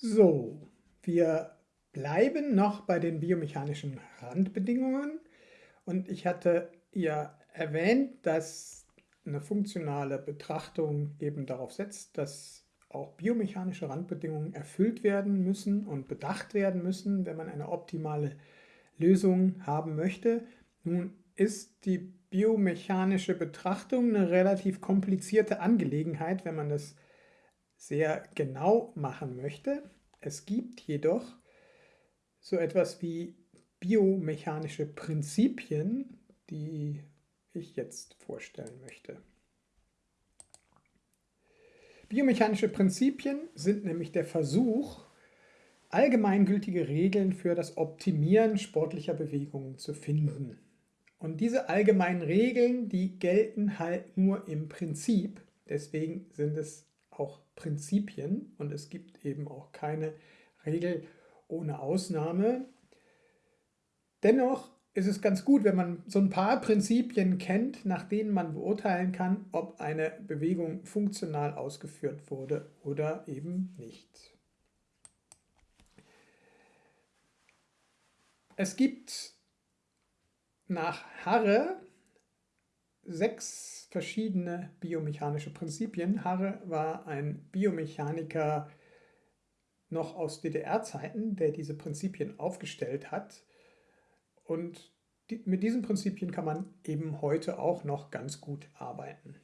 So, wir bleiben noch bei den biomechanischen Randbedingungen und ich hatte ja erwähnt, dass eine funktionale Betrachtung eben darauf setzt, dass auch biomechanische Randbedingungen erfüllt werden müssen und bedacht werden müssen, wenn man eine optimale Lösung haben möchte. Nun ist die biomechanische Betrachtung eine relativ komplizierte Angelegenheit, wenn man das sehr genau machen möchte. Es gibt jedoch so etwas wie biomechanische Prinzipien, die ich jetzt vorstellen möchte. Biomechanische Prinzipien sind nämlich der Versuch, allgemeingültige Regeln für das Optimieren sportlicher Bewegungen zu finden. Und diese allgemeinen Regeln, die gelten halt nur im Prinzip. Deswegen sind es auch Prinzipien und es gibt eben auch keine Regel ohne Ausnahme. Dennoch ist es ganz gut, wenn man so ein paar Prinzipien kennt, nach denen man beurteilen kann, ob eine Bewegung funktional ausgeführt wurde oder eben nicht. Es gibt nach Harre sechs verschiedene biomechanische Prinzipien. Harre war ein Biomechaniker noch aus DDR-Zeiten, der diese Prinzipien aufgestellt hat. Und mit diesen Prinzipien kann man eben heute auch noch ganz gut arbeiten.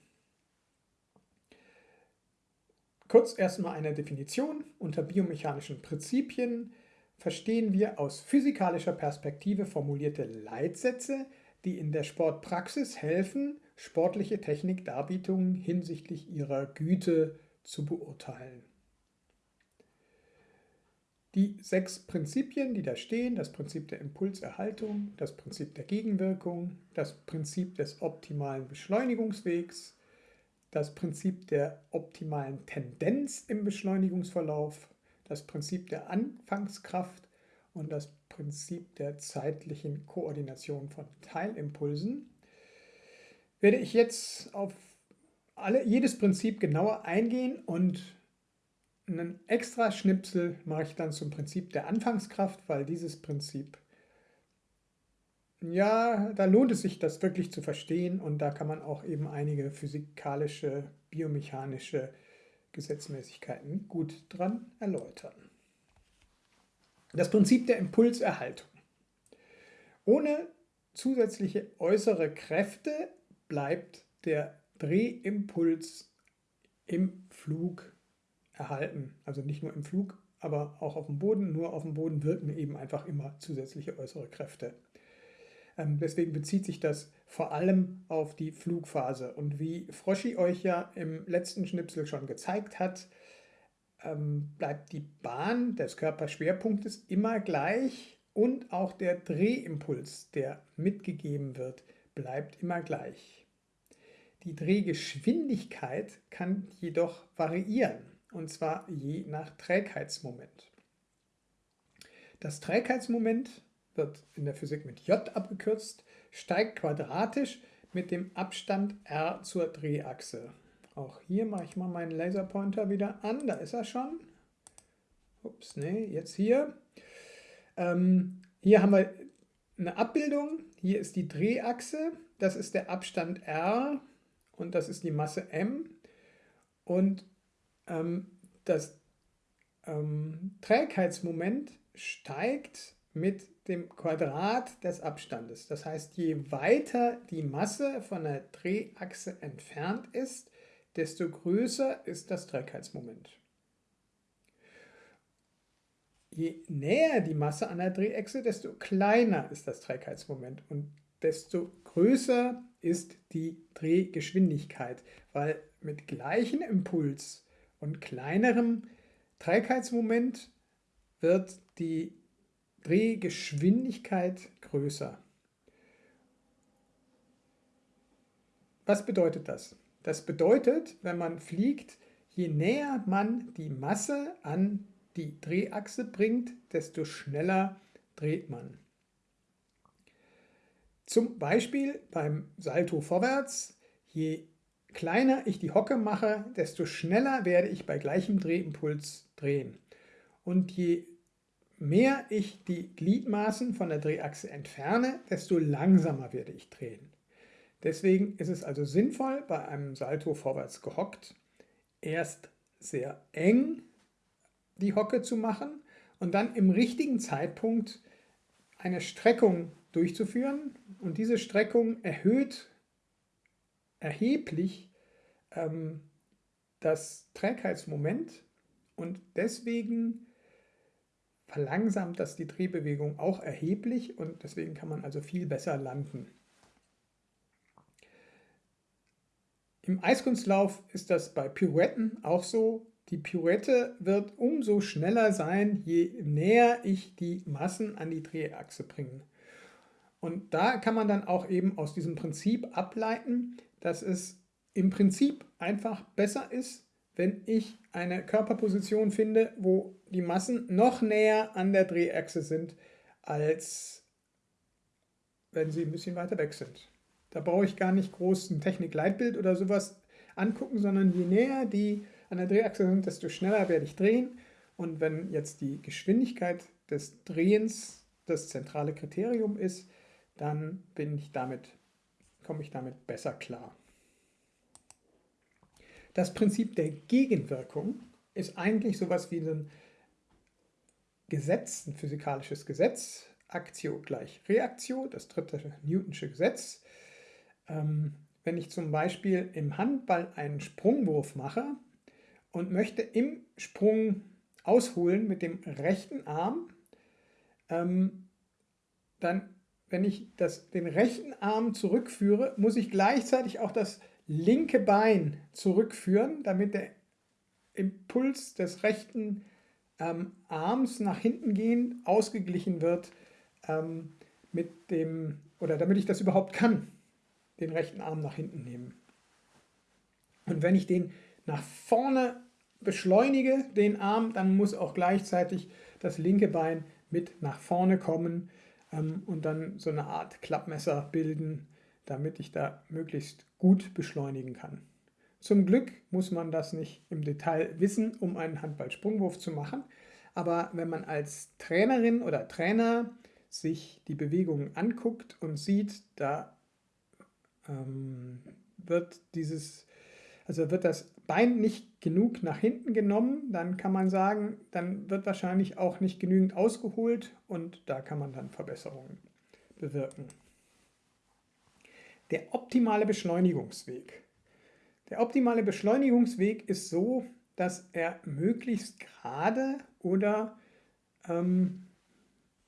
Kurz erstmal eine Definition. Unter biomechanischen Prinzipien verstehen wir aus physikalischer Perspektive formulierte Leitsätze, die in der Sportpraxis helfen, sportliche Technikdarbietungen hinsichtlich ihrer Güte zu beurteilen. Die sechs Prinzipien, die da stehen, das Prinzip der Impulserhaltung, das Prinzip der Gegenwirkung, das Prinzip des optimalen Beschleunigungswegs, das Prinzip der optimalen Tendenz im Beschleunigungsverlauf, das Prinzip der Anfangskraft und das Prinzip der zeitlichen Koordination von Teilimpulsen, werde ich jetzt auf alle, jedes Prinzip genauer eingehen und einen extra Schnipsel mache ich dann zum Prinzip der Anfangskraft, weil dieses Prinzip, ja, da lohnt es sich, das wirklich zu verstehen und da kann man auch eben einige physikalische, biomechanische Gesetzmäßigkeiten gut dran erläutern. Das Prinzip der Impulserhaltung. Ohne zusätzliche äußere Kräfte bleibt der Drehimpuls im Flug erhalten. Also nicht nur im Flug, aber auch auf dem Boden. Nur auf dem Boden wirken eben einfach immer zusätzliche äußere Kräfte. Ähm, deswegen bezieht sich das vor allem auf die Flugphase. Und wie Froschi euch ja im letzten Schnipsel schon gezeigt hat, ähm, bleibt die Bahn des Körperschwerpunktes immer gleich und auch der Drehimpuls, der mitgegeben wird, bleibt immer gleich. Die Drehgeschwindigkeit kann jedoch variieren, und zwar je nach Trägheitsmoment. Das Trägheitsmoment wird in der Physik mit J abgekürzt, steigt quadratisch mit dem Abstand r zur Drehachse. Auch hier mache ich mal meinen Laserpointer wieder an, da ist er schon. Ups, nee, jetzt hier. Ähm, hier haben wir eine Abbildung, hier ist die Drehachse, das ist der Abstand r und das ist die Masse m. Und ähm, das ähm, Trägheitsmoment steigt mit dem Quadrat des Abstandes. Das heißt, je weiter die Masse von der Drehachse entfernt ist, desto größer ist das Trägheitsmoment. Je näher die Masse an der Drehachse, desto kleiner ist das Trägheitsmoment und desto größer ist die Drehgeschwindigkeit, weil mit gleichem Impuls und kleinerem Trägheitsmoment wird die Drehgeschwindigkeit größer. Was bedeutet das? Das bedeutet, wenn man fliegt, je näher man die Masse an die Drehachse bringt, desto schneller dreht man. Zum Beispiel beim Salto vorwärts, je kleiner ich die Hocke mache, desto schneller werde ich bei gleichem Drehimpuls drehen. und je mehr ich die Gliedmaßen von der Drehachse entferne, desto langsamer werde ich drehen. Deswegen ist es also sinnvoll, bei einem Salto vorwärts gehockt, erst sehr eng die Hocke zu machen und dann im richtigen Zeitpunkt eine Streckung durchzuführen. Und diese Streckung erhöht erheblich ähm, das Trägheitsmoment und deswegen verlangsamt das die Drehbewegung auch erheblich und deswegen kann man also viel besser landen. Im Eiskunstlauf ist das bei Pirouetten auch so. Die Pirouette wird umso schneller sein, je näher ich die Massen an die Drehachse bringe. Und da kann man dann auch eben aus diesem Prinzip ableiten, dass es im Prinzip einfach besser ist, wenn ich eine Körperposition finde, wo die Massen noch näher an der Drehachse sind, als wenn sie ein bisschen weiter weg sind. Da brauche ich gar nicht groß ein Technikleitbild oder sowas angucken, sondern je näher die an der Drehachse sind, desto schneller werde ich drehen. Und wenn jetzt die Geschwindigkeit des Drehens das zentrale Kriterium ist, dann bin ich damit, komme ich damit besser klar. Das Prinzip der Gegenwirkung ist eigentlich sowas wie ein Gesetz, ein physikalisches Gesetz, Aktio gleich Reaktio, das dritte Newtonsche Gesetz. Ähm, wenn ich zum Beispiel im Handball einen Sprungwurf mache und möchte im Sprung ausholen mit dem rechten Arm, ähm, dann, wenn ich das, den rechten Arm zurückführe, muss ich gleichzeitig auch das linke Bein zurückführen, damit der Impuls des rechten ähm, Arms nach hinten gehend ausgeglichen wird ähm, mit dem, oder damit ich das überhaupt kann den rechten Arm nach hinten nehmen. Und wenn ich den nach vorne beschleunige, den Arm, dann muss auch gleichzeitig das linke Bein mit nach vorne kommen ähm, und dann so eine Art Klappmesser bilden, damit ich da möglichst gut beschleunigen kann. Zum Glück muss man das nicht im Detail wissen, um einen Handballsprungwurf zu machen. Aber wenn man als Trainerin oder Trainer sich die Bewegungen anguckt und sieht, da ähm, wird dieses, also wird das Bein nicht genug nach hinten genommen, dann kann man sagen, dann wird wahrscheinlich auch nicht genügend ausgeholt und da kann man dann Verbesserungen bewirken. Der optimale Beschleunigungsweg. Der optimale Beschleunigungsweg ist so, dass er möglichst gerade oder ähm,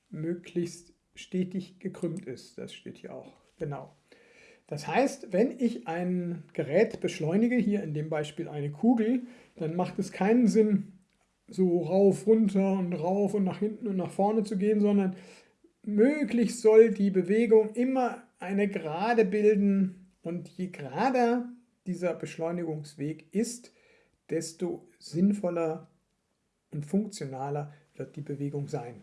möglichst stetig gekrümmt ist. Das steht hier auch. Genau. Das heißt, wenn ich ein Gerät beschleunige, hier in dem Beispiel eine Kugel, dann macht es keinen Sinn, so rauf, runter und rauf und nach hinten und nach vorne zu gehen, sondern möglichst soll die Bewegung immer eine Gerade bilden und je gerader dieser Beschleunigungsweg ist, desto sinnvoller und funktionaler wird die Bewegung sein.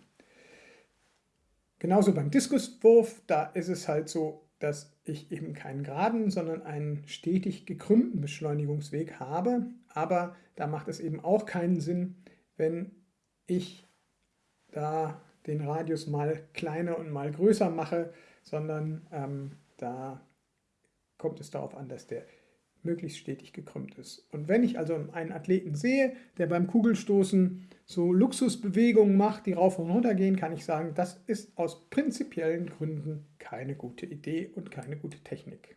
Genauso beim Diskuswurf, da ist es halt so, dass ich eben keinen geraden, sondern einen stetig gekrümmten Beschleunigungsweg habe. Aber da macht es eben auch keinen Sinn, wenn ich da den Radius mal kleiner und mal größer mache, sondern ähm, da kommt es darauf an, dass der möglichst stetig gekrümmt ist. Und wenn ich also einen Athleten sehe, der beim Kugelstoßen so Luxusbewegungen macht, die rauf und runter gehen, kann ich sagen, das ist aus prinzipiellen Gründen keine gute Idee und keine gute Technik.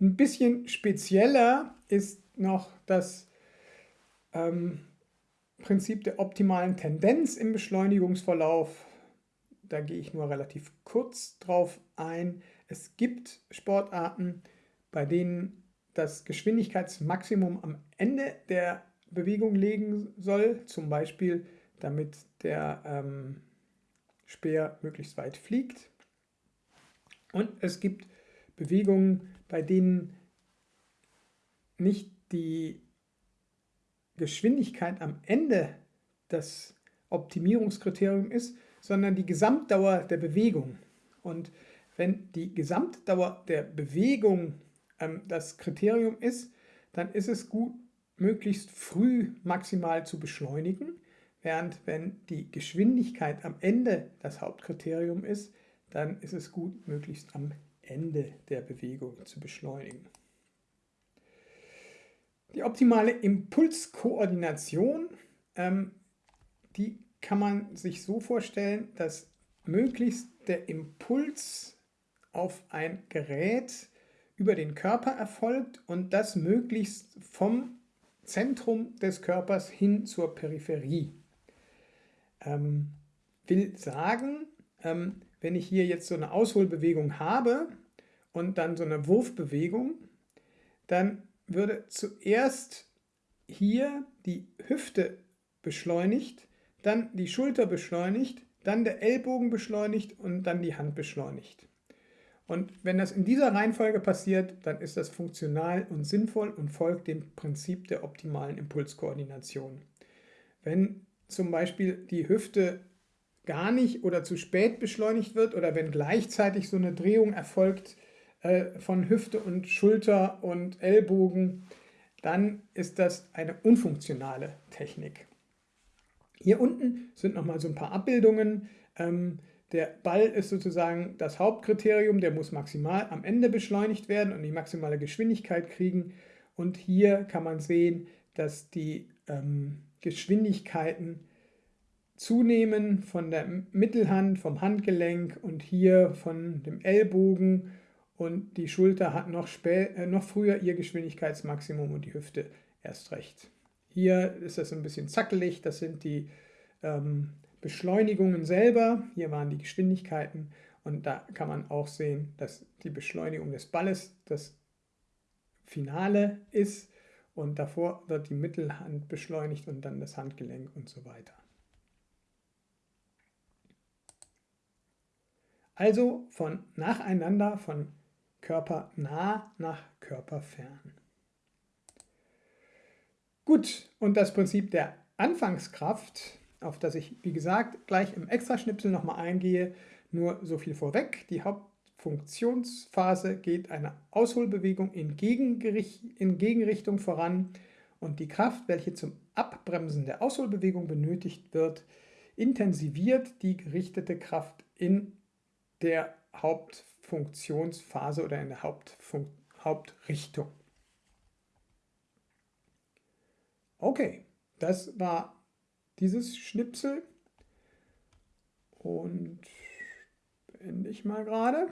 Ein bisschen spezieller ist noch das ähm, Prinzip der optimalen Tendenz im Beschleunigungsverlauf. Da gehe ich nur relativ kurz drauf ein. Es gibt Sportarten, bei denen das Geschwindigkeitsmaximum am Ende der Bewegung legen soll, zum Beispiel damit der ähm, Speer möglichst weit fliegt. Und es gibt Bewegungen, bei denen nicht die Geschwindigkeit am Ende das Optimierungskriterium ist, sondern die Gesamtdauer der Bewegung. Und wenn die Gesamtdauer der Bewegung ähm, das Kriterium ist, dann ist es gut, möglichst früh maximal zu beschleunigen, während wenn die Geschwindigkeit am Ende das Hauptkriterium ist, dann ist es gut, möglichst am Ende der Bewegung zu beschleunigen. Die optimale Impulskoordination, ähm, die kann man sich so vorstellen, dass möglichst der Impuls auf ein Gerät über den Körper erfolgt und das möglichst vom Zentrum des Körpers hin zur Peripherie. Ähm, will sagen, ähm, wenn ich hier jetzt so eine Ausholbewegung habe und dann so eine Wurfbewegung, dann würde zuerst hier die Hüfte beschleunigt, dann die Schulter beschleunigt, dann der Ellbogen beschleunigt und dann die Hand beschleunigt. Und wenn das in dieser Reihenfolge passiert, dann ist das funktional und sinnvoll und folgt dem Prinzip der optimalen Impulskoordination. Wenn zum Beispiel die Hüfte gar nicht oder zu spät beschleunigt wird oder wenn gleichzeitig so eine Drehung erfolgt äh, von Hüfte und Schulter und Ellbogen, dann ist das eine unfunktionale Technik. Hier unten sind nochmal so ein paar Abbildungen. Ähm, der Ball ist sozusagen das Hauptkriterium, der muss maximal am Ende beschleunigt werden und die maximale Geschwindigkeit kriegen. Und hier kann man sehen, dass die ähm, Geschwindigkeiten zunehmen von der Mittelhand, vom Handgelenk und hier von dem Ellbogen und die Schulter hat noch, äh, noch früher ihr Geschwindigkeitsmaximum und die Hüfte erst recht. Hier ist das ein bisschen zackelig, das sind die ähm, Beschleunigungen selber, hier waren die Geschwindigkeiten und da kann man auch sehen, dass die Beschleunigung des Balles das Finale ist und davor wird die Mittelhand beschleunigt und dann das Handgelenk und so weiter. Also von nacheinander, von körpernah nach körperfern. Gut, und das Prinzip der Anfangskraft auf das ich, wie gesagt, gleich im Extraschnipsel nochmal eingehe. Nur so viel vorweg. Die Hauptfunktionsphase geht einer Ausholbewegung in, in Gegenrichtung voran und die Kraft, welche zum Abbremsen der Ausholbewegung benötigt wird, intensiviert die gerichtete Kraft in der Hauptfunktionsphase oder in der Hauptfun Hauptrichtung. Okay, das war dieses Schnipsel und beende ich mal gerade.